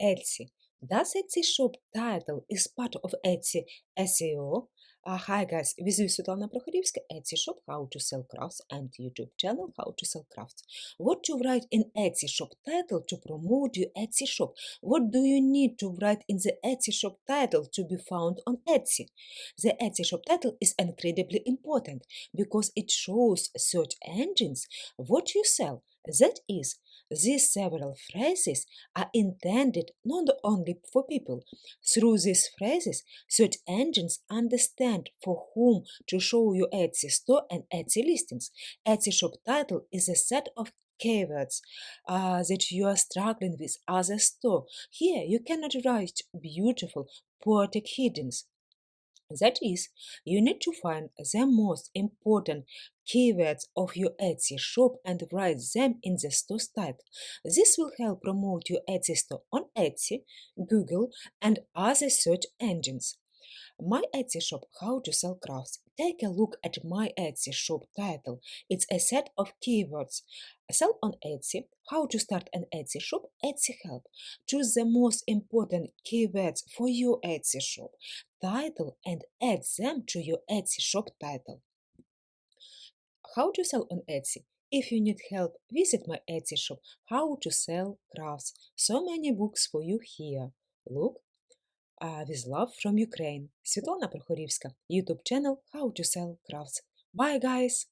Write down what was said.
Etsy. Does Etsy shop title is part of Etsy SEO? Uh, hi guys, with you Svetlana Prokhorivska, Etsy shop, how to sell crafts and YouTube channel, how to sell crafts. What to write in Etsy shop title to promote your Etsy shop? What do you need to write in the Etsy shop title to be found on Etsy? The Etsy shop title is incredibly important because it shows search engines what you sell. That is, these several phrases are intended not only for people. Through these phrases, search engines understand for whom to show your Etsy store and Etsy listings. Etsy shop title is a set of keywords uh, that you are struggling with as a store. Here, you cannot write beautiful, poetic headings. That is, you need to find the most important keywords of your Etsy shop and write them in the store's title. This will help promote your Etsy store on Etsy, Google, and other search engines. My Etsy shop How to Sell Crafts. Take a look at my Etsy shop title. It's a set of keywords. Sell on Etsy, how to start an Etsy shop, Etsy help. Choose the most important keywords for your Etsy shop title and add them to your Etsy shop title. How to sell on Etsy? If you need help, visit my Etsy shop, How to Sell Crafts. So many books for you here. Look, with love from Ukraine. Світлана Прохорівська, YouTube channel How to Sell Crafts. Bye, guys!